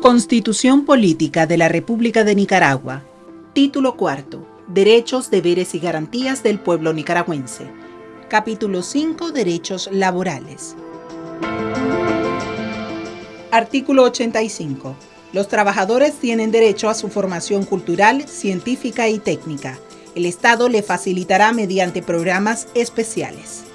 Constitución Política de la República de Nicaragua. Título cuarto. Derechos, deberes y garantías del pueblo nicaragüense. Capítulo 5. Derechos laborales. Artículo 85. Los trabajadores tienen derecho a su formación cultural, científica y técnica. El Estado le facilitará mediante programas especiales.